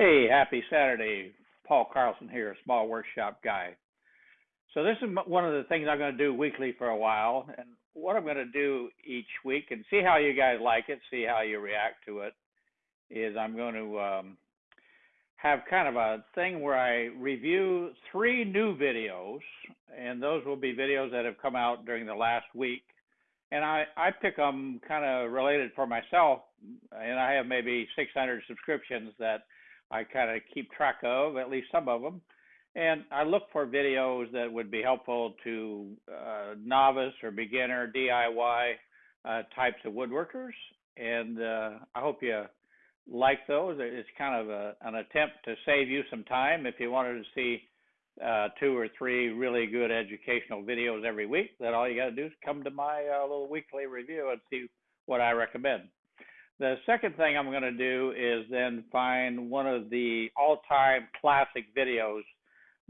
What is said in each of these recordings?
Hey, happy Saturday. Paul Carlson here, a small workshop guy. So this is one of the things I'm going to do weekly for a while, and what I'm going to do each week and see how you guys like it, see how you react to it, is I'm going to um, have kind of a thing where I review three new videos, and those will be videos that have come out during the last week. And I, I pick them kind of related for myself, and I have maybe 600 subscriptions that I kind of keep track of, at least some of them. And I look for videos that would be helpful to uh, novice or beginner DIY uh, types of woodworkers. And uh, I hope you like those. It's kind of a, an attempt to save you some time if you wanted to see uh, two or three really good educational videos every week. then all you got to do is come to my uh, little weekly review and see what I recommend. The second thing I'm going to do is then find one of the all-time classic videos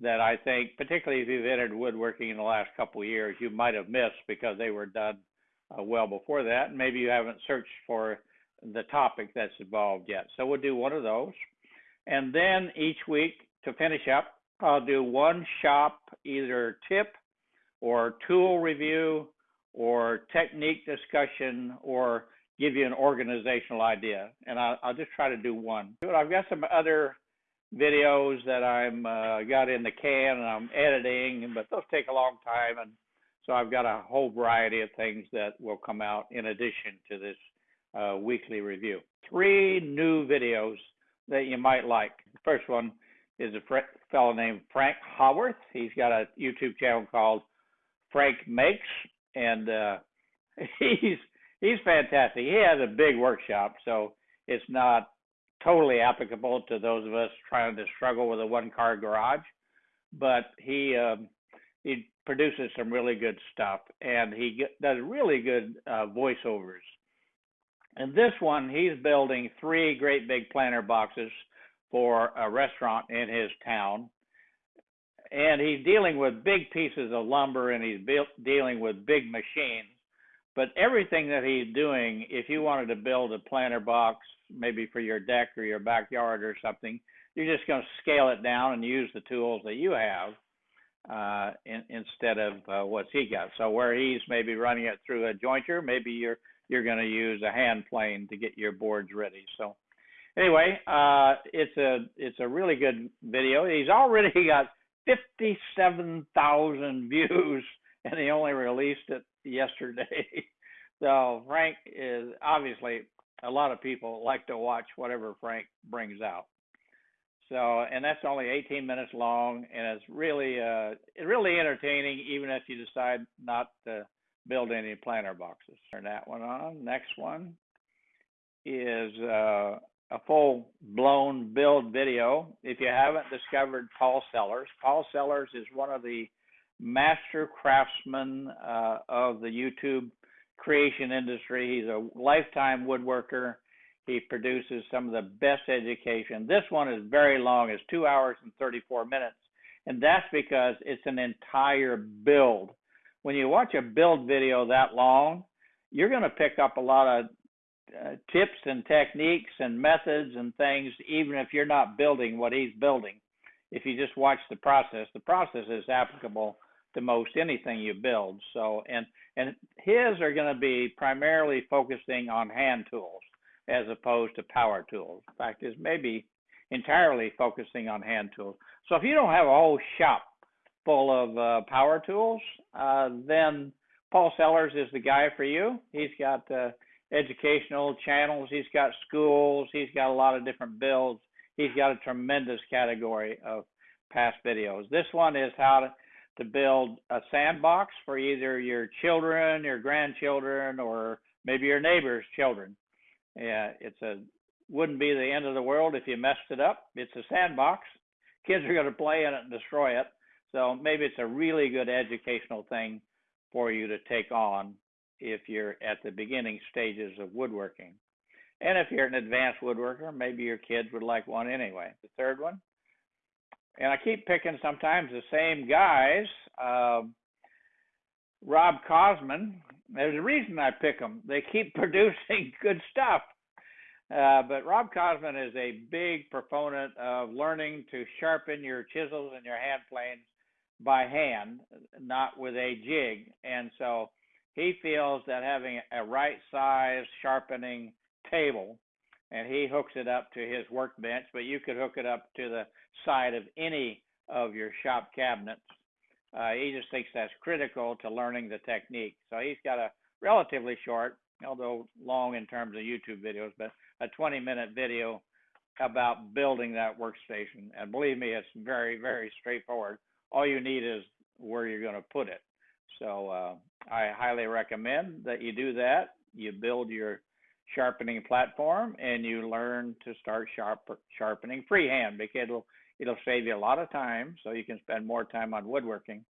that I think, particularly if you've entered woodworking in the last couple of years, you might have missed because they were done uh, well before that. Maybe you haven't searched for the topic that's involved yet. So we'll do one of those. And then each week to finish up, I'll do one shop, either tip or tool review or technique discussion or give you an organizational idea. And I'll, I'll just try to do one. I've got some other videos that I'm uh, got in the can and I'm editing, but those take a long time. And so I've got a whole variety of things that will come out in addition to this uh, weekly review. Three new videos that you might like. The first one is a fellow named Frank Howarth. He's got a YouTube channel called Frank Makes, and uh, he's he's fantastic. He has a big workshop, so it's not totally applicable to those of us trying to struggle with a one-car garage. But he um, he produces some really good stuff, and he get, does really good uh, voiceovers. And this one, he's building three great big planter boxes for a restaurant in his town. And he's dealing with big pieces of lumber and he's built, dealing with big machines. But everything that he's doing, if you wanted to build a planter box, maybe for your deck or your backyard or something, you're just going to scale it down and use the tools that you have uh, in, instead of uh, he got. So where he's maybe running it through a jointer, maybe you're you're going to use a hand plane to get your boards ready. So anyway, uh, it's a it's a really good video. He's already got 57,000 views, and he only released it yesterday. so Frank is obviously a lot of people like to watch whatever Frank brings out. So, and that's only 18 minutes long, and it's really, uh, really entertaining, even if you decide not to build any planter boxes. Turn that one on. Next one is uh, a full blown build video. If you haven't discovered Paul Sellers, Paul Sellers is one of the master craftsman uh, of the YouTube creation industry. He's a lifetime woodworker. He produces some of the best education. This one is very long, it's two hours and 34 minutes. And that's because it's an entire build. When you watch a build video that long, you're going to pick up a lot of uh, tips and techniques and methods and things, even if you're not building what he's building. If you just watch the process, the process is applicable to most anything you build. So, and and his are going to be primarily focusing on hand tools as opposed to power tools. In fact, is maybe entirely focusing on hand tools. So if you don't have a whole shop full of uh, power tools, uh, then Paul Sellers is the guy for you. He's got uh, educational channels, he's got schools, he's got a lot of different builds. He's got a tremendous category of past videos. This one is how to to build a sandbox for either your children, your grandchildren, or maybe your neighbor's children. Yeah, it's a wouldn't be the end of the world if you messed it up. It's a sandbox. Kids are going to play in it and destroy it. So maybe it's a really good educational thing for you to take on if you're at the beginning stages of woodworking. And if you're an advanced woodworker, maybe your kids would like one anyway. The third one and I keep picking sometimes the same guys. Uh, Rob Cosman. There's a reason I pick them. They keep producing good stuff. Uh, but Rob Cosman is a big proponent of learning to sharpen your chisels and your hand planes by hand, not with a jig. And so he feels that having a right size sharpening table, and he hooks it up to his workbench, but you could hook it up to the side of any of your shop cabinets. Uh, he just thinks that's critical to learning the technique. So he's got a relatively short, although long in terms of YouTube videos, but a 20 minute video about building that workstation. And believe me, it's very, very straightforward. All you need is where you're going to put it. So uh, I highly recommend that you do that. You build your sharpening platform and you learn to start sharp, sharpening freehand because it'll it'll save you a lot of time so you can spend more time on woodworking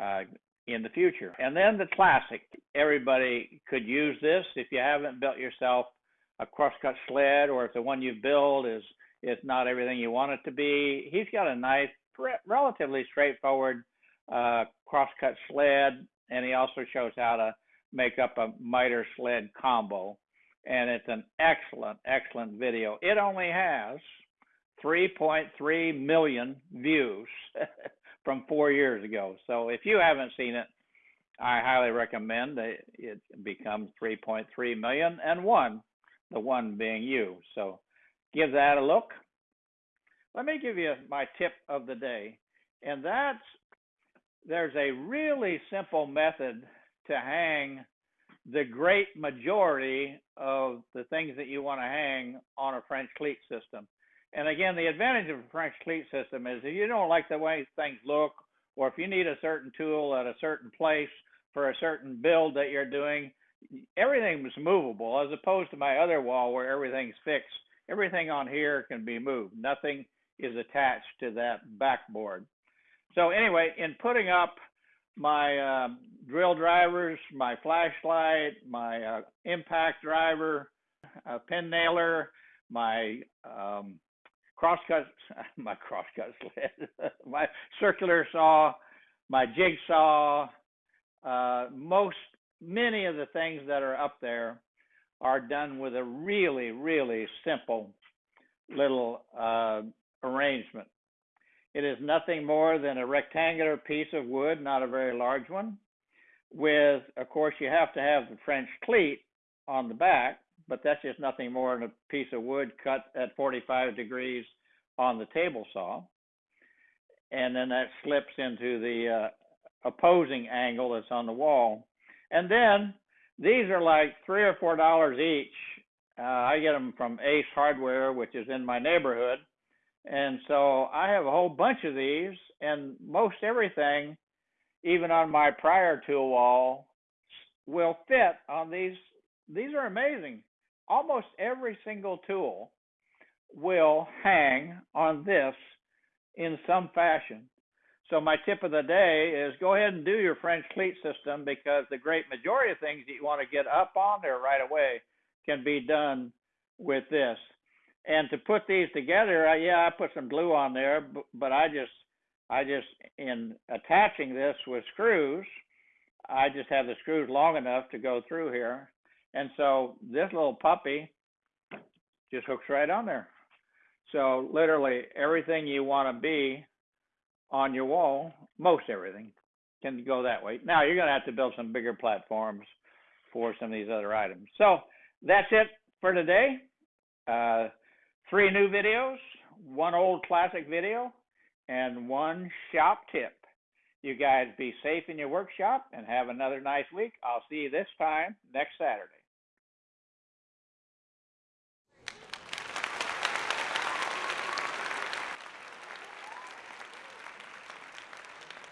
uh, in the future. And then the classic, everybody could use this if you haven't built yourself a crosscut sled or if the one you build is is not everything you want it to be. He's got a nice, relatively straightforward uh, crosscut sled, and he also shows how to make up a miter sled combo. And it's an excellent, excellent video. It only has 3.3 million views from four years ago. So if you haven't seen it, I highly recommend that it becomes 3.3 million and one, the one being you. So give that a look. Let me give you my tip of the day, and that's there's a really simple method to hang the great majority of the things that you want to hang on a French cleat system. And again, the advantage of a French cleat system is if you don't like the way things look, or if you need a certain tool at a certain place for a certain build that you're doing, everything is movable as opposed to my other wall where everything's fixed. Everything on here can be moved. Nothing is attached to that backboard. So anyway, in putting up my uh, drill drivers, my flashlight, my uh, impact driver, a pin nailer, my um, crosscut, my crosscut sled, my circular saw, my jigsaw. Uh, most, many of the things that are up there are done with a really, really simple little uh, arrangement. It is nothing more than a rectangular piece of wood, not a very large one, with, of course, you have to have the French cleat on the back, but that's just nothing more than a piece of wood cut at 45 degrees on the table saw. And then that slips into the uh, opposing angle that's on the wall. And then these are like three or four dollars each. Uh, I get them from Ace Hardware, which is in my neighborhood. And so I have a whole bunch of these, and most everything, even on my prior tool wall, will fit on these. These are amazing. Almost every single tool will hang on this in some fashion. So my tip of the day is go ahead and do your French cleat system because the great majority of things that you want to get up on there right away can be done with this. And to put these together, I, yeah, I put some glue on there, but, I just, I just in attaching this with screws, I just have the screws long enough to go through here, and so this little puppy just hooks right on there. So literally everything you want to be on your wall, most everything, can go that way. Now you're going to have to build some bigger platforms for some of these other items. So that's it for today. Uh, three new videos, one old classic video, and one shop tip. You guys be safe in your workshop and have another nice week. I'll see you this time next Saturday.